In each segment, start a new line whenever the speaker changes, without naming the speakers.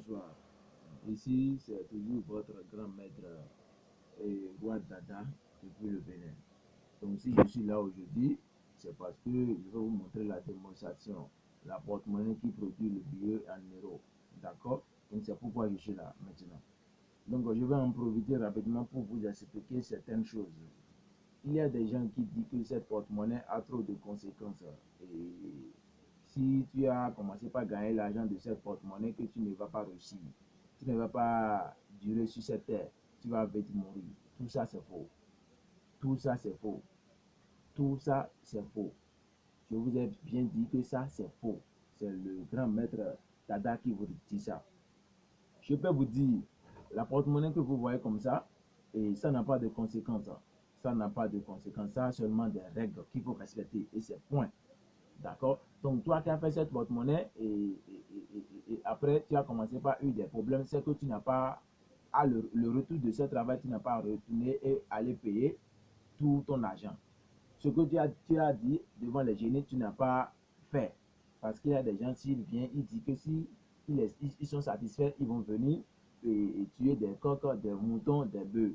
bonsoir. Ici, c'est toujours votre grand maître et roi Dada depuis le Bénin. Donc, si je suis là aujourd'hui, c'est parce que je vais vous montrer la démonstration, la porte-monnaie qui produit le billet en euros. D'accord? Donc, c'est pourquoi je suis là maintenant. Donc, je vais en profiter rapidement pour vous expliquer certaines choses. Il y a des gens qui disent que cette porte-monnaie a trop de conséquences. Et si tu as commencé par gagner l'argent de cette porte-monnaie, que tu ne vas pas réussir, tu ne vas pas durer sur cette terre, tu vas vite mourir. Tout ça, c'est faux. Tout ça, c'est faux. Tout ça, c'est faux. Je vous ai bien dit que ça, c'est faux. C'est le grand maître Dada qui vous dit ça. Je peux vous dire, la porte-monnaie que vous voyez comme ça, et ça n'a pas de conséquences. Ça n'a pas de conséquences. Ça a seulement des règles qu'il faut respecter. Et c'est point. D'accord? Donc, toi qui as fait cette porte-monnaie et, après, tu as commencé par eu des problèmes, c'est que tu n'as pas, à le, retour de ce travail, tu n'as pas retourné et aller payer tout ton argent. Ce que tu as, tu as dit devant les génies, tu n'as pas fait. Parce qu'il y a des gens, s'ils viennent, ils disent que si ils, sont satisfaits, ils vont venir et, tuer des coqs, des moutons, des bœufs.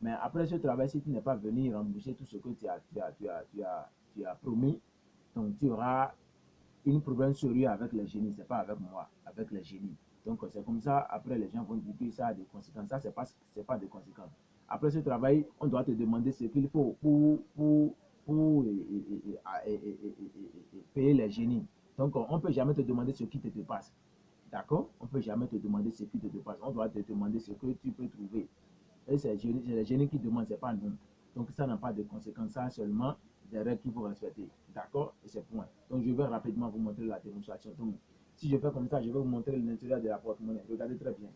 Mais après ce travail, si tu n'es pas venu rembourser tout ce que tu as, tu as, tu as, tu as, tu as promis, donc, tu auras une problème sérieux avec les génies, ce n'est pas avec moi, avec les génies. Donc, c'est comme ça, après, les gens vont dire que ça a des conséquences. Ça, ce n'est pas, pas des conséquences. Après ce travail, on doit te demander ce qu'il faut pour, pour, pour payer les génies. Donc, on ne peut jamais te demander ce qui te passe. D'accord? On ne peut jamais te demander ce qui te passe. On doit te demander ce que tu peux trouver. Et c'est les génies qui demandent, ce n'est pas nous. Donc, ça n'a pas de conséquences. Ça seulement des règles qu'il faut respecter. D'accord? Et c'est point. Donc, je vais rapidement vous montrer la démonstration. Donc, si je fais comme ça, je vais vous montrer l'intérieur de la porte-monnaie. Regardez très bien.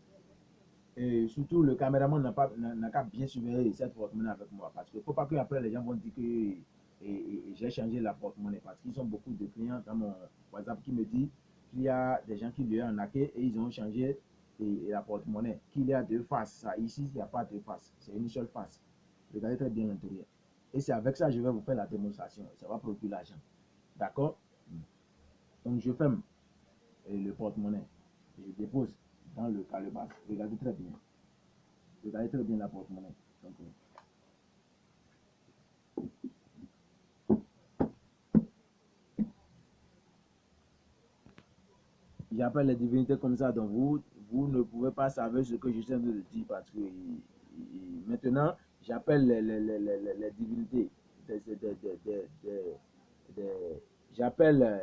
Et surtout, le caméraman n'a qu'à bien surveiller cette porte-monnaie avec moi. Parce qu'il ne faut pas qu'après, les gens vont dire que j'ai changé la porte-monnaie. Parce qu'ils ont beaucoup de clients dans mon WhatsApp qui me disent qu'il y a des gens qui lui ont arnaqué et ils ont changé la porte-monnaie. Qu'il y a deux faces. Ici, il n'y a pas de face. C'est une seule face. Regardez très bien l'intérieur. Et c'est avec ça que je vais vous faire la démonstration. Ça va produire l'argent. D'accord? Donc je ferme le porte-monnaie. Je dépose dans le calebasse. Regardez très bien. Regardez très bien la porte-monnaie. J'appelle les divinités comme ça, donc vous, vous ne pouvez pas savoir ce que je viens de dire parce que maintenant, j'appelle les, les, les, les, divinités, j'appelle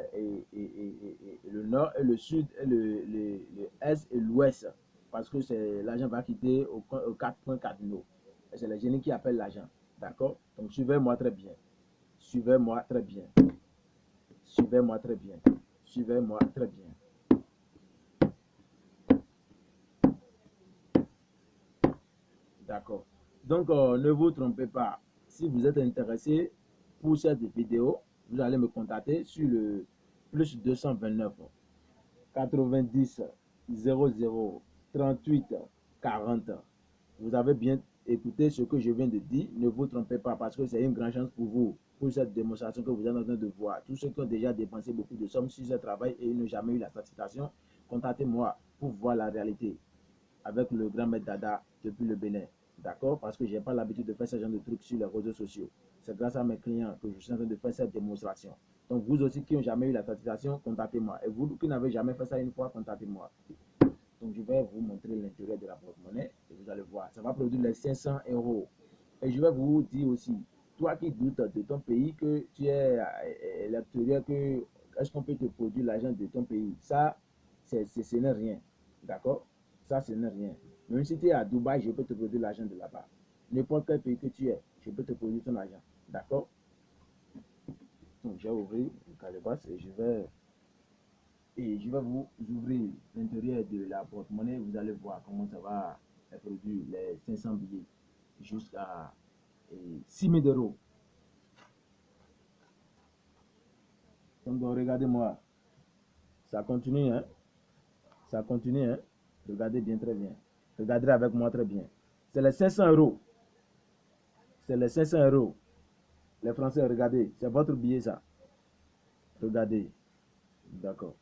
le nord et le sud, et le, est et l'ouest, parce que l'argent va quitter aux, quatre points cardinaux. C'est les génie qui appellent l'argent. D'accord? Donc suivez-moi très bien. Suivez-moi très bien. Suivez-moi très bien. Suivez-moi très bien. D'accord. Donc, euh, ne vous trompez pas. Si vous êtes intéressé pour cette vidéo, vous allez me contacter sur le plus 229 90 00 38 40. Vous avez bien écouté ce que je viens de dire. Ne vous trompez pas parce que c'est une grande chance pour vous, pour cette démonstration que vous êtes en train de voir. Tous ceux qui ont déjà dépensé beaucoup de sommes sur ce travail et n'ont jamais eu la satisfaction, contactez-moi pour voir la réalité avec le grand maître Dada depuis le Bénin. D'accord Parce que je n'ai pas l'habitude de faire ce genre de trucs sur les réseaux sociaux. C'est grâce à mes clients que je suis en train de faire cette démonstration. Donc, vous aussi qui n'ont jamais eu la satisfaction, contactez-moi. Et vous qui n'avez jamais fait ça une fois, contactez-moi. Donc, je vais vous montrer l'intérêt de la porte-monnaie et vous allez voir. Ça va produire les 500 euros. Et je vais vous dire aussi, toi qui doutes de ton pays, que tu es à l'extérieur, que est-ce qu'on peut te produire l'argent de ton pays? Ça, ce n'est rien. D'accord? Ça, ce n'est rien. Même si tu es à Dubaï, je peux te produire l'argent de là-bas. N'importe quel pays que tu es, je peux te produire ton argent. D'accord? Donc, j'ai ouvert le calebasse et je vais et je vais vous ouvrir l'intérieur de la porte-monnaie. Vous allez voir comment ça va produire les 500 billets jusqu'à 6 000 euros. Donc, regardez-moi. Ça continue, hein? Ça continue, hein? Regardez bien, très bien. Regardez avec moi très bien. C'est les 500 euros. C'est les 500 euros. Les Français, regardez. C'est votre billet, ça. Regardez. D'accord.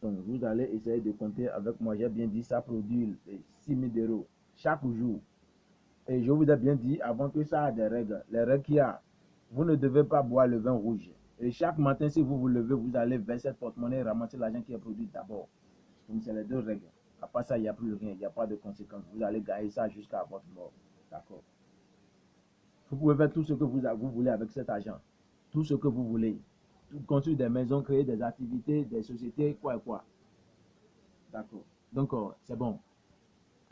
Donc, vous allez essayer de compter avec moi. J'ai bien dit, ça produit 6 000 euros chaque jour. Et je vous ai bien dit avant que ça a des règles. Les règles qu'il y a, vous ne devez pas boire le vin rouge. Et chaque matin, si vous vous levez, vous allez verser cette porte-monnaie et ramasser l'argent qui est produit d'abord. Donc, c'est les deux règles. À part ça, il n'y a plus rien. Il n'y a pas de conséquences. Vous allez gagner ça jusqu'à votre mort. D'accord Vous pouvez faire tout ce que vous, voulez avec cet argent. Tout ce que vous voulez construire des maisons, créer des activités, des sociétés, quoi et quoi. D'accord. Donc, euh, c'est bon.